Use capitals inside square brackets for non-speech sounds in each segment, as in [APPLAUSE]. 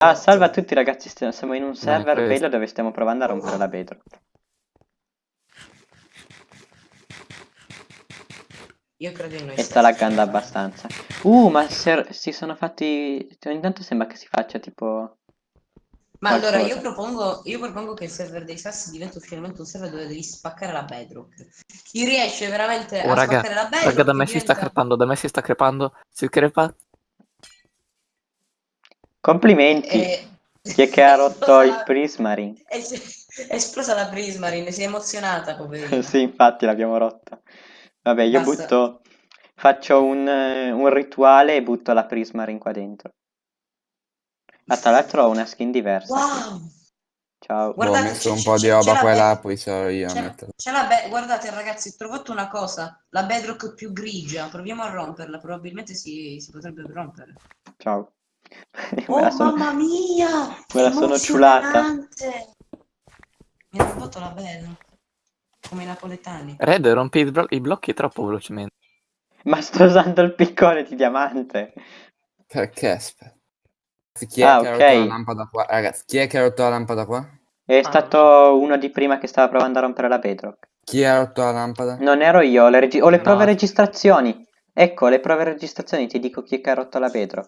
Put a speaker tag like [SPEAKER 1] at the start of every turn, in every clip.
[SPEAKER 1] Ah, salve a tutti ragazzi, stiamo- siamo in un server bello dove stiamo provando a rompere la bedrock.
[SPEAKER 2] Io credo in noi.
[SPEAKER 1] E sta laggando abbastanza. Uh, ma se- si sono fatti... Ogni tanto sembra che si faccia tipo...
[SPEAKER 2] Ma allora
[SPEAKER 1] qualcosa.
[SPEAKER 2] io propongo, io propongo che il server dei sassi diventi ufficialmente un server dove devi spaccare la bedrock. Chi riesce veramente
[SPEAKER 3] Oh,
[SPEAKER 2] a
[SPEAKER 3] raga,
[SPEAKER 2] spaccare la bedrock
[SPEAKER 3] raga, da me si sta
[SPEAKER 2] diventa-
[SPEAKER 3] crepando, da me si sta crepando. Si crepa.
[SPEAKER 1] Complimenti!
[SPEAKER 2] Eh,
[SPEAKER 1] Chi è che ha rotto il [LAUGHS] Prismarine?
[SPEAKER 2] È, è esplosa la Prismarine, si è emozionata, poverina. [LAUGHS]
[SPEAKER 1] sì, infatti l'abbiamo rotta. Vabbè, io
[SPEAKER 2] Basta.
[SPEAKER 1] butto... Faccio un, eh, un rituale e butto la Prismarine qua dentro. Ah, tra l'altro ho una skin diversa.
[SPEAKER 2] Wow!
[SPEAKER 1] Ciao.
[SPEAKER 2] Guarda-
[SPEAKER 4] Boh, ho
[SPEAKER 2] Guardate,
[SPEAKER 4] messo un po' di roba qua e là, poi sarò io a
[SPEAKER 2] C'è,
[SPEAKER 4] metterla.
[SPEAKER 2] c'è la be- guardate ragazzi, ho trovato una cosa, la bedrock più grigia, proviamo a romperla, probabilmente si, si potrebbe rompere.
[SPEAKER 1] Ciao.
[SPEAKER 2] Oh
[SPEAKER 1] sono-
[SPEAKER 2] mamma mia! [LAUGHS]
[SPEAKER 1] me la sono ciulata.
[SPEAKER 2] Mi ha rubato la bedrock, come i napoletani.
[SPEAKER 3] Red, rompi i, blo- i blocchi troppo velocemente.
[SPEAKER 1] Ma sto usando il piccone di diamante.
[SPEAKER 4] Perché? Aspetta. Chi è
[SPEAKER 1] Ah,
[SPEAKER 4] che ha
[SPEAKER 1] ok.
[SPEAKER 4] rotto la lampada qua? Ragazzi, chi è che ha rotto la lampada qua?
[SPEAKER 1] È
[SPEAKER 2] Ah,
[SPEAKER 1] stato uno di prima che stava provando a rompere la bedrock.
[SPEAKER 4] Chi ha rotto la lampada?
[SPEAKER 1] Non ero io, ho le, ho le
[SPEAKER 3] No.
[SPEAKER 1] prove registrazioni. Ecco, le prove registrazioni, ti dico chi è che ha rotto la bedrock.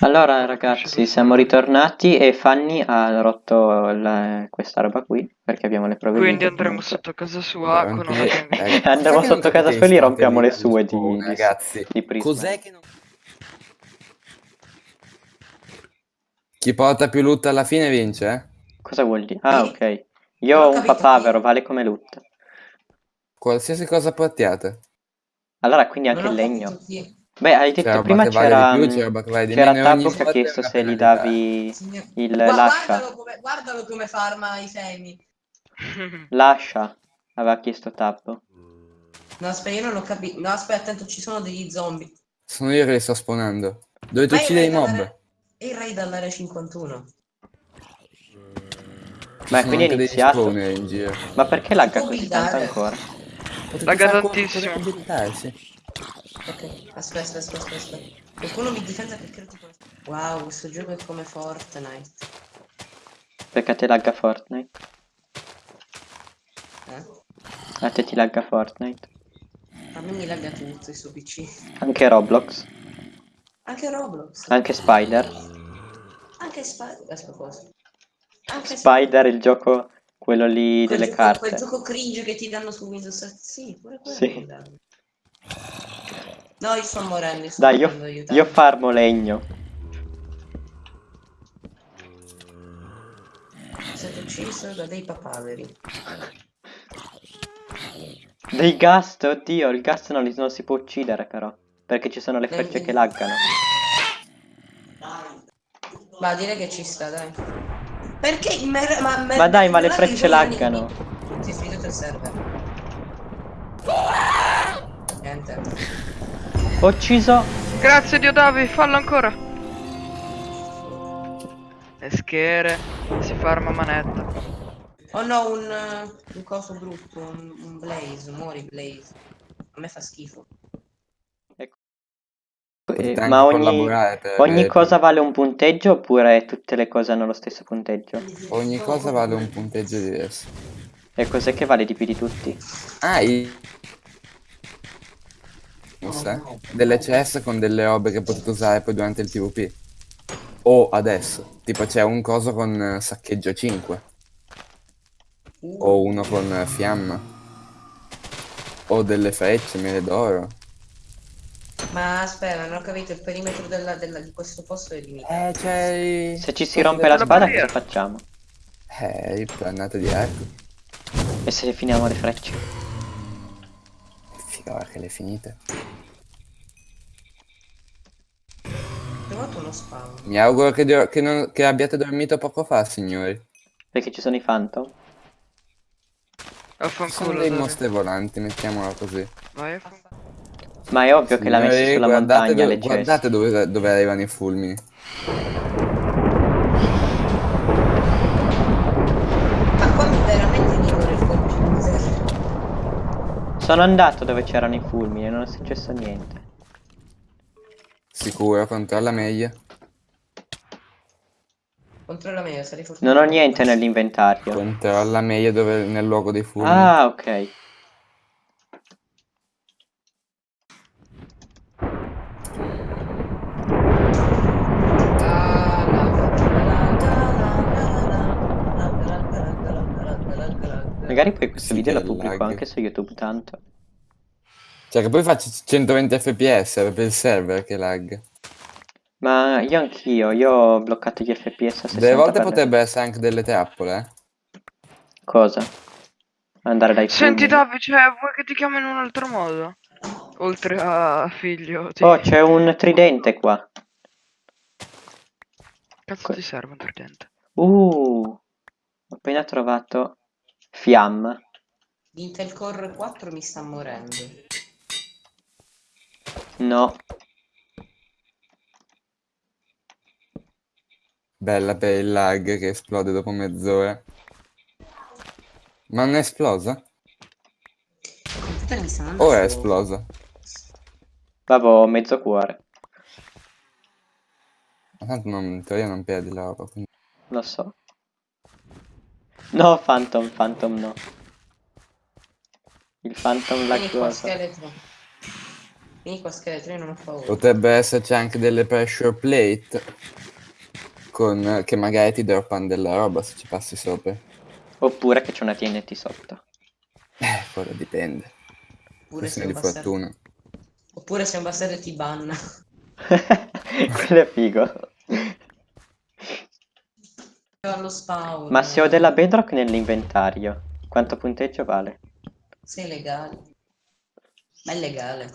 [SPEAKER 1] Allora ragazzi, siamo ritornati e Fanny ha rotto la- questa roba qui, perché abbiamo le prove
[SPEAKER 5] Quindi andremo
[SPEAKER 1] comunque.
[SPEAKER 5] sotto casa sua con una gang.
[SPEAKER 4] ragazzi,
[SPEAKER 1] Andiamo sotto casa sua e gli rompiamo le sue
[SPEAKER 4] di
[SPEAKER 1] di-
[SPEAKER 4] ragazzi.
[SPEAKER 1] di Prisma.
[SPEAKER 4] Cos'è che non... Chi porta più loot alla fine vince, eh?
[SPEAKER 1] Cosa vuol dire? Ah,
[SPEAKER 2] Sì.
[SPEAKER 1] ok. Io ho un papavero, vale come loot.
[SPEAKER 4] Qualsiasi cosa portiate.
[SPEAKER 1] Allora, quindi anche il legno.
[SPEAKER 2] capito chi-
[SPEAKER 1] Beh, hai detto
[SPEAKER 4] roba
[SPEAKER 1] prima c'era
[SPEAKER 4] più,
[SPEAKER 1] c'era
[SPEAKER 4] ogni
[SPEAKER 1] Tabbo che ha chiesto se gli davi
[SPEAKER 2] Signor-
[SPEAKER 1] il
[SPEAKER 2] Gua-
[SPEAKER 1] lascia.
[SPEAKER 2] Guardalo come, guardalo come farma i semi. [LAUGHS]
[SPEAKER 1] Lascia, aveva chiesto Tabbo.
[SPEAKER 2] No, aspetta, io non ho capito. No, aspetta, attento, ci sono degli zombie.
[SPEAKER 4] Sono io che li sto spawnando. Dovete uccidere i mob.
[SPEAKER 2] E il raid all'area 51.
[SPEAKER 4] Ci
[SPEAKER 1] Ma
[SPEAKER 4] sono
[SPEAKER 1] quindi è iniziato?
[SPEAKER 4] in giro.
[SPEAKER 1] Ma perché lagga così tanto ancora?
[SPEAKER 5] Lagga tantissimo.
[SPEAKER 2] Ok, aspetta, aspetta, aspetta. Qualcuno mi difenda che credo tipo... Wow, questo gioco è come Fortnite.
[SPEAKER 1] Perché te lagga Fortnite?
[SPEAKER 2] Eh?
[SPEAKER 1] A te ti lagga Fortnite?
[SPEAKER 2] A me mi lagga tutto il suo PC.
[SPEAKER 1] Anche Roblox?
[SPEAKER 2] Anche Roblox.
[SPEAKER 1] Anche Spider?
[SPEAKER 2] Anche Spider. Aspetta, cosa? Anche
[SPEAKER 1] Spider, il gioco, quello lì
[SPEAKER 2] Quel
[SPEAKER 1] delle
[SPEAKER 2] gioco, Quel
[SPEAKER 1] carte.
[SPEAKER 2] gioco cringe che ti danno su Windows 7. Sì, pure quello.
[SPEAKER 1] Sì.
[SPEAKER 2] No, io sto morendo. Sto
[SPEAKER 1] Dai, io, io farmo legno.
[SPEAKER 2] Siete ucciso da dei papaveri.
[SPEAKER 1] Dei gast, oddio, il gas non, non si può uccidere però. Perché ci sono le
[SPEAKER 2] Dai,
[SPEAKER 1] frecce
[SPEAKER 2] dai.
[SPEAKER 1] che laggano.
[SPEAKER 2] Ma direi che ci sta, dai. Perché? Ma, ma,
[SPEAKER 1] Ma dai, ma le frecce laggano.
[SPEAKER 2] Si è finito il server. Niente.
[SPEAKER 1] Ho ucciso...
[SPEAKER 5] Grazie Dio Davi, fallo ancora. E schere, si farma manetta.
[SPEAKER 2] Oh no, un, eh, un coso brutto, un, un blaze, muori blaze. A me fa schifo.
[SPEAKER 1] Eh, ma ogni, ogni
[SPEAKER 4] avere
[SPEAKER 1] cosa vale un punteggio oppure tutte le cose hanno lo stesso punteggio?
[SPEAKER 4] Ogni cosa vale un punteggio diverso.
[SPEAKER 1] E cos'è che vale di più di tutti?
[SPEAKER 4] Ah, i... Sa? Delle CS con delle robe che potete usare poi durante il PvP. O adesso. Tipo c'è un coso con eh, saccheggio 5. O uno con eh, fiamma. O delle frecce, mele d'oro.
[SPEAKER 2] Ma aspetta, non ho capito, il perimetro della, della- di questo posto è limitato.
[SPEAKER 4] Eh, c'è...
[SPEAKER 1] Se ci si rompe la spada cosa facciamo?
[SPEAKER 4] Eh, ripannate di arco.
[SPEAKER 1] E se finiamo le frecce?
[SPEAKER 4] Ora che le finite.
[SPEAKER 2] Ho trovato uno spawn.
[SPEAKER 4] Mi auguro che, do- che non- che abbiate dormito poco fa, signori.
[SPEAKER 1] Perché ci sono i phantom?
[SPEAKER 4] Sono
[SPEAKER 5] Affanculo
[SPEAKER 4] dei
[SPEAKER 5] Davi.
[SPEAKER 4] mostri volanti, mettiamola così.
[SPEAKER 5] Vai.
[SPEAKER 1] Ma è ovvio che l'ha messo
[SPEAKER 4] Signori,
[SPEAKER 1] sulla
[SPEAKER 4] guardate
[SPEAKER 1] montagna
[SPEAKER 4] dove-
[SPEAKER 1] le ceste.
[SPEAKER 4] Guardate dove, dove arrivano i fulmini.
[SPEAKER 2] Ma qua veramente mi vuole il computer.
[SPEAKER 1] Sono andato dove c'erano i fulmini e non è successo niente.
[SPEAKER 4] Sicuro, controlla meglio.
[SPEAKER 2] Controlla meglio, sarei fortunato.
[SPEAKER 1] Non ho niente nell'inventario.
[SPEAKER 4] Controlla meglio dove, nel luogo dei fulmini.
[SPEAKER 1] Ah, ok. Magari poi questo
[SPEAKER 4] Sì,
[SPEAKER 1] video lo pubblico
[SPEAKER 4] lag.
[SPEAKER 1] anche su YouTube tanto.
[SPEAKER 4] Cioè che poi faccio 120 fps, per il server che lag.
[SPEAKER 1] Ma io anch'io, io ho bloccato gli FPS a 60
[SPEAKER 4] Delle volte
[SPEAKER 1] per-
[SPEAKER 4] potrebbe essere anche delle trappole, eh.
[SPEAKER 1] Cosa? Andare dai
[SPEAKER 5] Senti. Davide, cioè, vuoi che ti chiamo in un altro modo? Oltre a figlio. Ti...
[SPEAKER 1] Oh, c'è un tridente qua.
[SPEAKER 5] Cazzo ti serve un tridente?
[SPEAKER 1] Uh, ho appena trovato Fiamma.
[SPEAKER 2] L'Intel Core 4 mi sta morendo.
[SPEAKER 1] No,
[SPEAKER 4] Bella per il lag che esplode dopo mezz'ora. Ma non è esplosa?
[SPEAKER 2] Il computer mi sta andando
[SPEAKER 4] O è esplosa?
[SPEAKER 1] avevo mezzo cuore.
[SPEAKER 4] Ma tanto non, in teoria non perdi la roba. quindi-
[SPEAKER 1] Lo so. No, Phantom, Phantom no. Il Phantom
[SPEAKER 2] Vieni qua,
[SPEAKER 1] laggoso.
[SPEAKER 2] scheletro. Vieni qua, scheletro, io non ho paura.
[SPEAKER 4] Potrebbe esserci anche delle pressure plate con, che magari ti droppano della roba se ci passi sopra.
[SPEAKER 1] Oppure che c'è una TNT sotto.
[SPEAKER 4] Eh, quello dipende.
[SPEAKER 2] Oppure un
[SPEAKER 4] di fortuna.
[SPEAKER 2] Oppure sei un bastardo e ti banna. [LAUGHS]
[SPEAKER 1] Quello è figo.
[SPEAKER 2] Allo spawn.
[SPEAKER 1] Ma se ho della bedrock nell'inventario, quanto punteggio vale?
[SPEAKER 2] Sei legale. Ma è legale.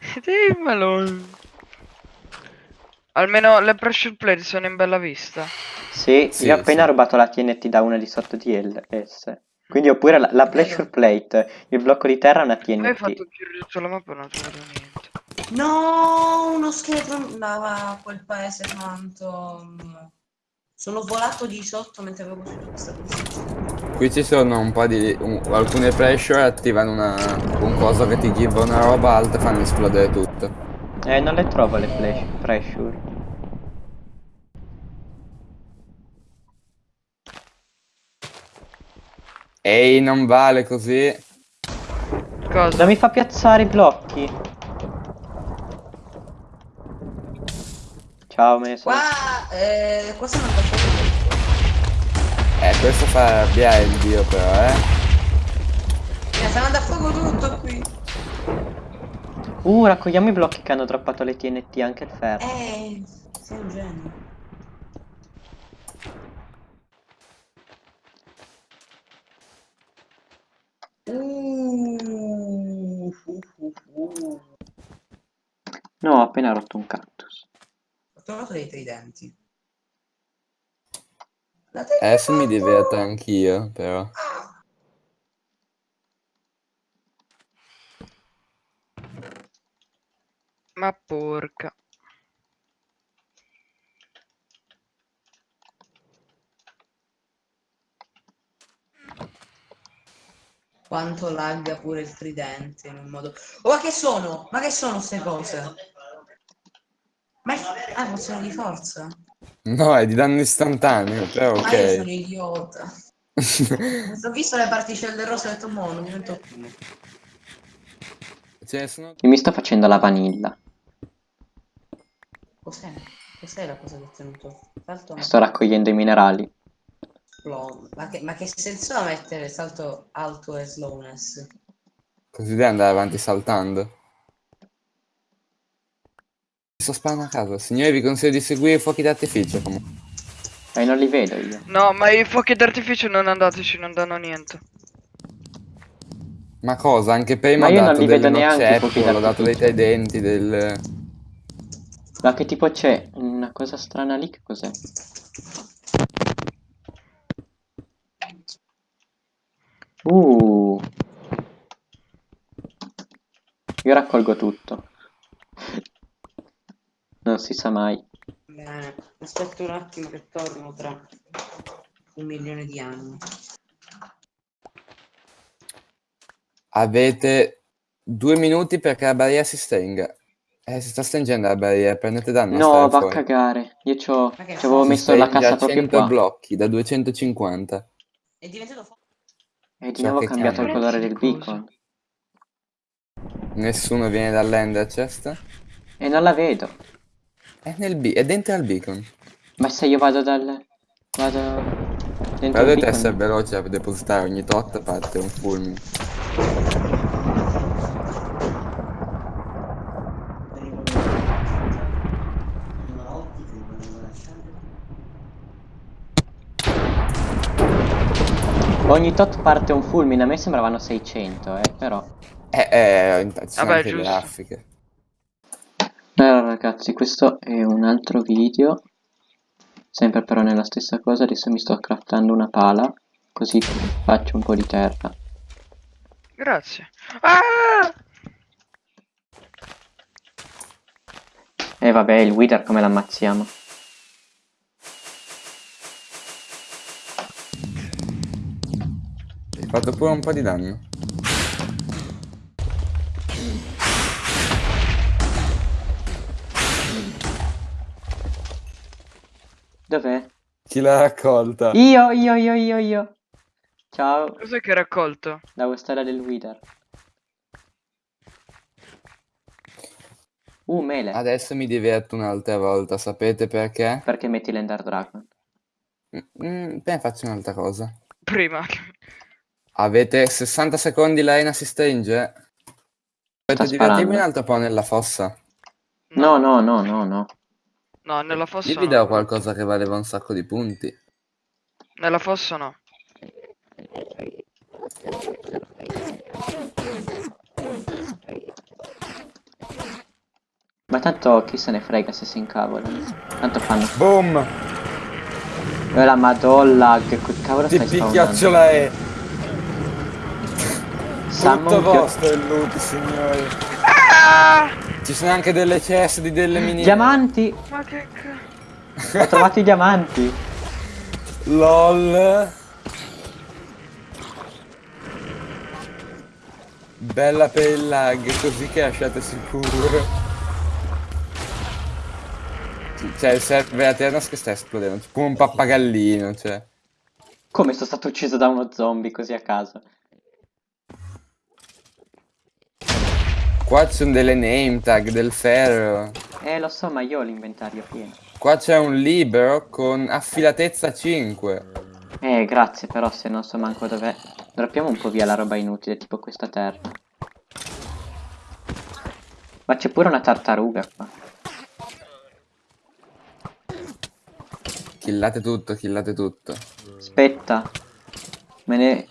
[SPEAKER 2] [LAUGHS]
[SPEAKER 5] Dimmelo. Almeno le pressure plate sono in bella vista.
[SPEAKER 1] Sì,
[SPEAKER 4] Sì,
[SPEAKER 1] io ho appena
[SPEAKER 4] sì.
[SPEAKER 1] rubato la TNT da una di sotto di LS. Quindi oppure la, la pressure plate, il blocco di terra è una
[SPEAKER 5] Poi hai fatto
[SPEAKER 1] TNT.
[SPEAKER 5] il giro di tutta la mappa e non ho trovato niente.
[SPEAKER 2] No, uno scheletro andava a quel paese Phantom. Sono volato di sotto mentre avevo costruito questa posizione.
[SPEAKER 4] Qui ci sono un po' di... un- alcune pressure attivano una, un coso che ti give una roba, altre fanno esplodere tutto.
[SPEAKER 1] Eh, non le trovo le flash, pressure.
[SPEAKER 4] Ehi, non vale così.
[SPEAKER 5] Cosa?
[SPEAKER 1] Non mi fa piazzare i blocchi. Ciao Meso.
[SPEAKER 2] Qua, eh, qua sono andato
[SPEAKER 4] Eh, questo fa arrabbiare il dio però, eh.
[SPEAKER 2] Mi sta andando a fuoco tutto qui.
[SPEAKER 1] Uh, raccogliamo i blocchi che hanno droppato le TNT, anche il ferro.
[SPEAKER 2] Eh, sei un genio. Uh, uh, uh, uh.
[SPEAKER 1] No, ho appena rotto un cactus.
[SPEAKER 2] Trovato dei tridenti. La
[SPEAKER 4] Eh, se mi diverto anch'io, però.
[SPEAKER 5] Ma porca.
[SPEAKER 2] Quanto lagga pure il tridente in un modo... Oh, ma che sono? Ma che sono queste cose? Ah, funzione di forza?
[SPEAKER 4] No, è di danno istantaneo, però
[SPEAKER 2] Ma io sono
[SPEAKER 4] ok.
[SPEAKER 2] idiota. [LAUGHS] Ho visto le particelle rosse e ho detto, mo, non più.
[SPEAKER 4] Ce ne sono...
[SPEAKER 1] Io mi sto facendo la vanilla.
[SPEAKER 2] Cos'è? Cos'è la cosa che ho tenuto? Salto
[SPEAKER 1] Sto raccogliendo i minerali.
[SPEAKER 2] Ma che, ma che senso ha mettere salto alto e slowness?
[SPEAKER 4] Così devi andare avanti saltando. Sto sparando a caso. Signori, vi consiglio di seguire i fuochi d'artificio comunque.
[SPEAKER 1] E non li vedo io.
[SPEAKER 5] No, ma i fuochi d'artificio non andateci, non danno niente.
[SPEAKER 4] Ma cosa? Anche prima
[SPEAKER 1] Ma
[SPEAKER 4] ho
[SPEAKER 1] io non
[SPEAKER 4] dato
[SPEAKER 1] li vedo
[SPEAKER 4] delle
[SPEAKER 1] fuochi
[SPEAKER 4] ho dato dei
[SPEAKER 1] d'artificio.
[SPEAKER 4] tridenti, del...
[SPEAKER 1] Ma che tipo c'è? Una cosa strana lì, che cos'è? Uh. Io raccolgo tutto. Non si sa mai.
[SPEAKER 2] Bene, aspetto un attimo che torno tra un milione di anni.
[SPEAKER 4] Avete due minuti perché la barriera si stringa. Eh, si sta stringendo la barriera, prendete danno.
[SPEAKER 1] No, va a cagare. Io ci avevo messo la cassa proprio
[SPEAKER 4] 100
[SPEAKER 1] qua.
[SPEAKER 4] blocchi da 250.
[SPEAKER 2] È diventato forte.
[SPEAKER 1] E di
[SPEAKER 4] Ciò
[SPEAKER 1] nuovo ho cambiato il colore del beacon.
[SPEAKER 4] Nessuno viene dall'ender chest.
[SPEAKER 1] E non la vedo.
[SPEAKER 4] È, nel be- è dentro al beacon.
[SPEAKER 1] Ma se io vado dal... Vado dentro beacon...
[SPEAKER 4] essere veloci a depositare ogni tot parte un fulmine.
[SPEAKER 1] Ogni tot parte un fulmine, a me sembravano 600, eh, però...
[SPEAKER 4] Eh, eh, sono
[SPEAKER 5] Vabbè,
[SPEAKER 4] anche le
[SPEAKER 5] giusto.
[SPEAKER 4] raffiche.
[SPEAKER 1] Ragazzi, questo è un altro video, sempre però nella stessa cosa, adesso mi sto craftando una pala, così faccio un po' di terra.
[SPEAKER 5] Grazie. Ah!
[SPEAKER 1] E vabbè, il Wither come l'ammazziamo?
[SPEAKER 4] Hai fatto pure un po' di danno.
[SPEAKER 1] Dov'è?
[SPEAKER 4] Chi l'ha raccolta?
[SPEAKER 1] Io, io, io, io, io. Ciao,
[SPEAKER 5] Cos'è che hai raccolto?
[SPEAKER 1] la storia del Wither. Uh, mele.
[SPEAKER 4] Adesso mi diverto un'altra volta, sapete perché?
[SPEAKER 1] Perché metti l'Ender Dragon?
[SPEAKER 4] Mm, beh, faccio un'altra cosa.
[SPEAKER 5] Prima.
[SPEAKER 4] Avete 60 secondi, l'arena si stringe? Volete divertirvi
[SPEAKER 1] sparando.
[SPEAKER 4] un altro po' nella fossa?
[SPEAKER 1] No, no, no, no, no.
[SPEAKER 5] No, nella fossa
[SPEAKER 4] Io vi
[SPEAKER 5] no.
[SPEAKER 4] do qualcosa che valeva un sacco di punti.
[SPEAKER 5] Nella fossa no.
[SPEAKER 1] Ma tanto chi se ne frega se si incavolano. Tanto fanno...
[SPEAKER 4] Boom!
[SPEAKER 1] Eh, la madonna, che quel cavolo
[SPEAKER 4] Ti
[SPEAKER 1] stai spawnando?
[SPEAKER 4] è!
[SPEAKER 1] Summon
[SPEAKER 4] Tutto vostro il loot, signori. Ci sono anche delle CS di delle mini...
[SPEAKER 1] Diamanti!
[SPEAKER 5] Ma che.
[SPEAKER 1] Ho trovato i diamanti!
[SPEAKER 4] LOL. Bella per il lag, così che lasciate sicuro. C'è il server Aternos che sta esplodendo, tipo un pappagallino, cioè.
[SPEAKER 1] Come sono stato ucciso da uno zombie così a caso?
[SPEAKER 4] Qua ci sono delle name tag, del ferro.
[SPEAKER 1] Eh, lo so, ma io ho l'inventario pieno.
[SPEAKER 4] Qua c'è un libero con affilatezza 5.
[SPEAKER 1] Eh, grazie, però se non so manco dov'è... Droppiamo un po' via la roba inutile, tipo questa terra. Ma c'è pure una tartaruga qua.
[SPEAKER 4] Killate tutto, killate tutto.
[SPEAKER 1] Aspetta. Me ne...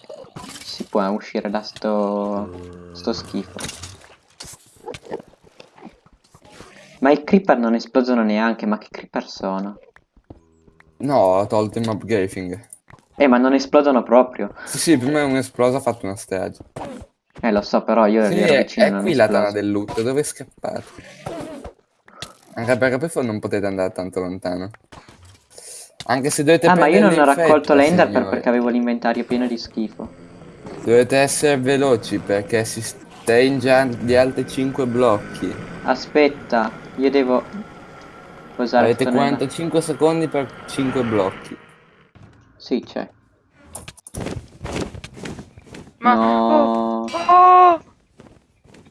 [SPEAKER 1] Si può uscire da sto... Sto schifo. Ma i creeper non esplodono neanche, ma che creeper sono?
[SPEAKER 4] No, ho tolto il mob grafing.
[SPEAKER 1] Eh, ma non esplodono proprio.
[SPEAKER 4] Sì, sì, prima è un esploso ha fatto una strage.
[SPEAKER 1] Eh, lo so, però io
[SPEAKER 4] Sì,
[SPEAKER 1] ero
[SPEAKER 4] è,
[SPEAKER 1] vicino
[SPEAKER 4] è
[SPEAKER 1] non
[SPEAKER 4] qui la
[SPEAKER 1] esploso.
[SPEAKER 4] tana del loot, dove scappate? Anche perché poi non potete andare tanto lontano. Anche se dovete
[SPEAKER 1] Ah, ma io non ho raccolto l'ender
[SPEAKER 4] signori.
[SPEAKER 1] perché avevo l'inventario pieno di schifo.
[SPEAKER 4] Dovete essere veloci perché si stringe di altri 5 blocchi.
[SPEAKER 1] Aspetta, io devo posare
[SPEAKER 4] Avete
[SPEAKER 1] tutto nella-
[SPEAKER 4] 45 secondi per 5 blocchi.
[SPEAKER 1] Sì, c'è.
[SPEAKER 5] Ma...
[SPEAKER 1] No.
[SPEAKER 5] Oh! oh!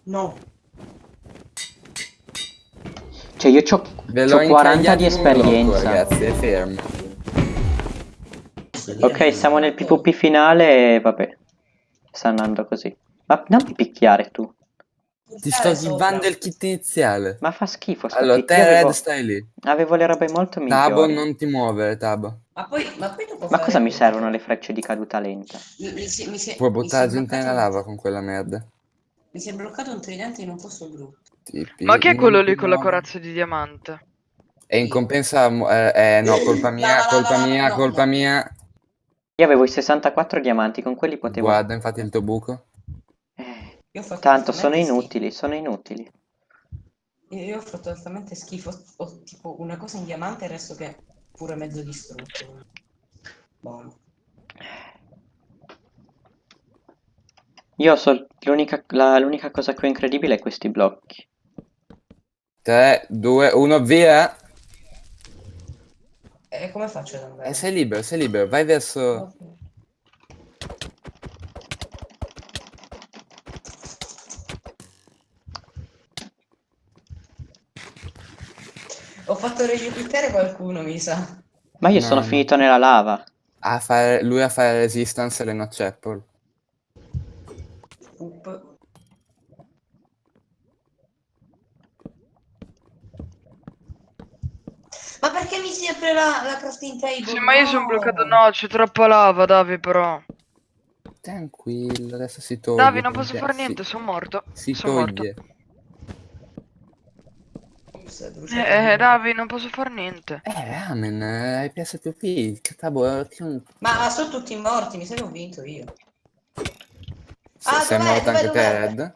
[SPEAKER 2] No.
[SPEAKER 1] Cioè, io c'ho,
[SPEAKER 4] Ve l'ho
[SPEAKER 1] c'ho 40 di
[SPEAKER 4] un blocco,
[SPEAKER 1] esperienza.
[SPEAKER 4] ragazzi, è fermo.
[SPEAKER 1] Ok, siamo nel PvP finale e vabbè. Sta andando così. Ma non mi picchiare tu.
[SPEAKER 4] Ti sto givando il kit iniziale.
[SPEAKER 1] Ma fa schifo sto
[SPEAKER 4] Allora, te red
[SPEAKER 1] avevo,
[SPEAKER 4] stai lì.
[SPEAKER 1] avevo le robe molto
[SPEAKER 4] Tabo,
[SPEAKER 1] migliori.
[SPEAKER 4] non ti muovere, Tabo.
[SPEAKER 2] Ma poi, ma poi dopo
[SPEAKER 1] Ma
[SPEAKER 2] fare-
[SPEAKER 1] cosa mi servono le frecce di caduta lenta?
[SPEAKER 2] Mi, mi si- mi si-
[SPEAKER 4] Puoi
[SPEAKER 2] mi
[SPEAKER 4] buttare
[SPEAKER 2] è
[SPEAKER 4] gente nella lava con quella merda.
[SPEAKER 2] Mi si è bloccato un tridente in un posto brutto.
[SPEAKER 4] Tipi,
[SPEAKER 5] Ma chi è quello lì con la corazza di diamante?
[SPEAKER 4] E in compensa, eh, eh, no, [LAUGHS] colpa mia, colpa mia, colpa
[SPEAKER 2] no.
[SPEAKER 4] mia.
[SPEAKER 1] Io avevo i 64 diamanti, con quelli potevo...
[SPEAKER 4] Guarda, infatti il tuo buco.
[SPEAKER 1] Eh,
[SPEAKER 2] Io ho fatto
[SPEAKER 1] tanto sono inutili, sono inutili.
[SPEAKER 2] schifo. Io, io ho fatto totalmente schifo. Ho tipo una cosa in diamante e il resto che è pure mezzo distrutto. Boh.
[SPEAKER 1] Io so l'unica la- l'unica cosa che ho incredibile è questi blocchi.
[SPEAKER 4] 3, 2, 1, via!
[SPEAKER 2] E come faccio ad
[SPEAKER 4] E
[SPEAKER 2] andare?
[SPEAKER 4] sei libero, sei libero, vai verso...
[SPEAKER 2] Ho fatto registrare qualcuno, mi sa.
[SPEAKER 1] Ma io
[SPEAKER 4] No,
[SPEAKER 1] sono
[SPEAKER 4] no.
[SPEAKER 1] finito nella lava.
[SPEAKER 4] A fare, lui a fare resistance alle notch apple.
[SPEAKER 2] Up. Ma perché mi si apre la, la crafting table?
[SPEAKER 5] Sì, ma io sono
[SPEAKER 2] No!
[SPEAKER 5] bloccato. No, c'è troppa lava, Davi, però.
[SPEAKER 4] Tranquillo, adesso si toglie.
[SPEAKER 5] Davi, non posso fare niente, sono morto.
[SPEAKER 4] Si
[SPEAKER 5] Sono morto.
[SPEAKER 2] Ops,
[SPEAKER 5] Eh, eh, Davi, non posso fare niente.
[SPEAKER 4] Eh, ramen, eh, hai PSPP, catabo, che un...
[SPEAKER 2] Ma, sono tutti morti, mi ho vinto io.
[SPEAKER 4] Se-
[SPEAKER 2] Ah,
[SPEAKER 4] sei morto anche te? Red?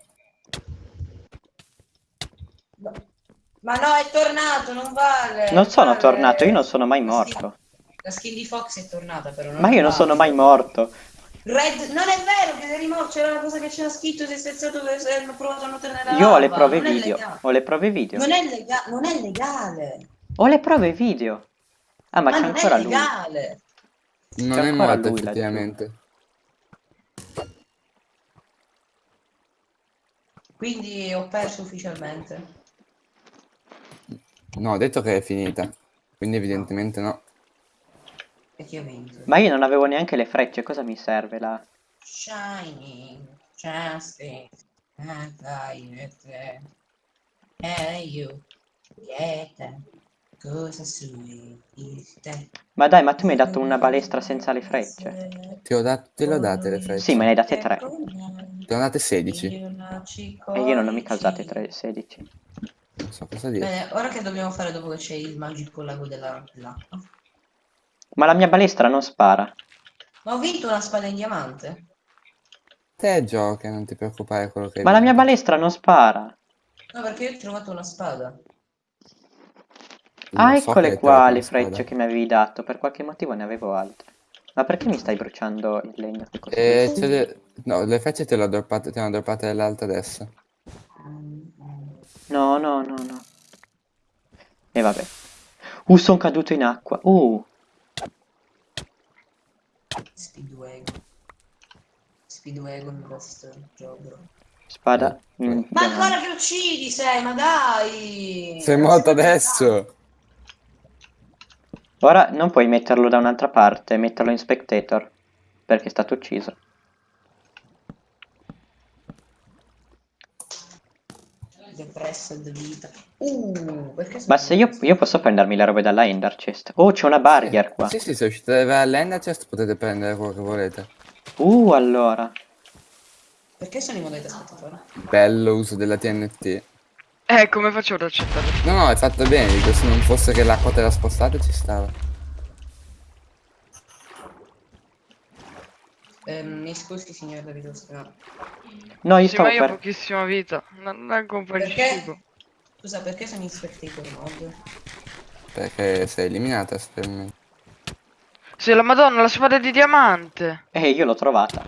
[SPEAKER 2] Ma no, è tornato, non vale.
[SPEAKER 1] Non sono
[SPEAKER 2] vale.
[SPEAKER 1] tornato, io non sono mai
[SPEAKER 2] La skin-
[SPEAKER 1] morto.
[SPEAKER 2] La skin di Fox è tornata, però.
[SPEAKER 1] Ma io non
[SPEAKER 2] vale.
[SPEAKER 1] sono mai morto.
[SPEAKER 2] Red, non è vero che eri morto, c'era una cosa che c'era scritto, sei spezzato, hanno provato a nuotare nella
[SPEAKER 1] Io ho le prove
[SPEAKER 2] Non è
[SPEAKER 1] video.
[SPEAKER 2] legale.
[SPEAKER 1] Ho le prove video.
[SPEAKER 2] Non è, lega- non è legale.
[SPEAKER 1] Ho le prove video. Ah, ma
[SPEAKER 2] Ma,
[SPEAKER 1] c'è
[SPEAKER 2] non
[SPEAKER 1] ancora
[SPEAKER 2] è
[SPEAKER 1] lui.
[SPEAKER 2] legale.
[SPEAKER 4] Non è
[SPEAKER 1] ancora
[SPEAKER 4] morto
[SPEAKER 1] lui laggiù.
[SPEAKER 4] effettivamente.
[SPEAKER 2] Quindi ho perso ufficialmente.
[SPEAKER 4] No, ho detto che è finita. Quindi evidentemente no.
[SPEAKER 2] E vinto?
[SPEAKER 1] Ma io non avevo neanche le frecce, cosa mi serve là?
[SPEAKER 2] Shining, justice, and I E io, quieta, cosa sui.
[SPEAKER 1] Ma dai, ma tu mi hai dato una balestra senza le frecce.
[SPEAKER 4] Ti ho dato, te le ho date le frecce.
[SPEAKER 1] Sì, me ne hai date tre.
[SPEAKER 4] Te ne ho date 16.
[SPEAKER 1] E io non ho mica usate 3, 16.
[SPEAKER 4] Non so cosa dire.
[SPEAKER 2] Bene, ora che dobbiamo fare dopo che c'è il magico lago della- dell'acqua?
[SPEAKER 1] Ma la mia balestra non spara.
[SPEAKER 2] Ma ho vinto una spada in diamante?
[SPEAKER 4] Te gioca, non ti preoccupare quello che hai
[SPEAKER 1] Ma la mia balestra non spara.
[SPEAKER 2] No, perché io ho trovato una spada.
[SPEAKER 1] Ah,
[SPEAKER 4] Lo so
[SPEAKER 1] eccole qua le frecce che mi avevi dato. Per qualche motivo ne avevo altre. Ma perché mi stai bruciando il legno?
[SPEAKER 4] Eh, c'è le... No, le frecce te le ho droppate, te ne ho droppate dell'alta adesso.
[SPEAKER 1] No, no, no, no. E vabbè. Uh, sono caduto in acqua. Uh,
[SPEAKER 2] Speedwagon. Speedwagon questo gioco.
[SPEAKER 1] spada in
[SPEAKER 2] Ma ancora che uccidi sei, ma dai!
[SPEAKER 4] Sei morto adesso!
[SPEAKER 1] Ora non puoi metterlo da un'altra parte, metterlo in spectator. Perché è stato ucciso.
[SPEAKER 2] Depressed vita. Uh, perché sono
[SPEAKER 1] Ma se io, io posso prendermi le robe dalla Ender Chest. Oh, c'è una barrier qua.
[SPEAKER 4] Sì, sì, se uscite all'ender chest potete prendere quello che volete.
[SPEAKER 1] Uh, allora.
[SPEAKER 2] Perché sono in modalità spettatore?
[SPEAKER 4] Bello uso della TNT.
[SPEAKER 5] Eh, come faccio ad accettare?
[SPEAKER 4] No, no, è fatto bene, dico, se non fosse che l'acqua te la spostate ci stava.
[SPEAKER 2] Ehm, mi scusi signor Davide Ostrano.
[SPEAKER 1] No, io
[SPEAKER 5] Sì,
[SPEAKER 1] stavo
[SPEAKER 5] ma io ho
[SPEAKER 1] per...
[SPEAKER 5] pochissima vita. Non di
[SPEAKER 2] Perché? Scusa, perché sono in spectator mode?
[SPEAKER 4] Perché sei eliminata, per me.
[SPEAKER 5] Sì, la madonna, la spada di diamante.
[SPEAKER 1] Eh, io l'ho trovata.